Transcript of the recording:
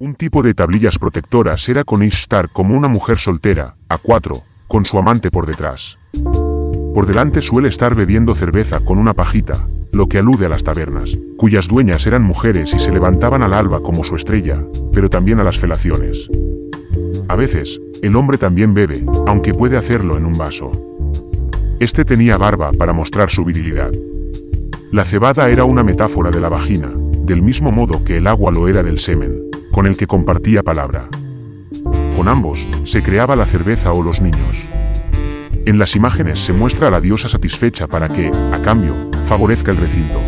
Un tipo de tablillas protectoras era con Ishtar como una mujer soltera, a cuatro, con su amante por detrás. Por delante suele estar bebiendo cerveza con una pajita, lo que alude a las tabernas, cuyas dueñas eran mujeres y se levantaban al alba como su estrella, pero también a las felaciones. A veces, el hombre también bebe, aunque puede hacerlo en un vaso. Este tenía barba para mostrar su virilidad. La cebada era una metáfora de la vagina, del mismo modo que el agua lo era del semen, con el que compartía palabra. Con ambos, se creaba la cerveza o los niños. En las imágenes se muestra a la diosa satisfecha para que, a cambio, favorezca el recinto.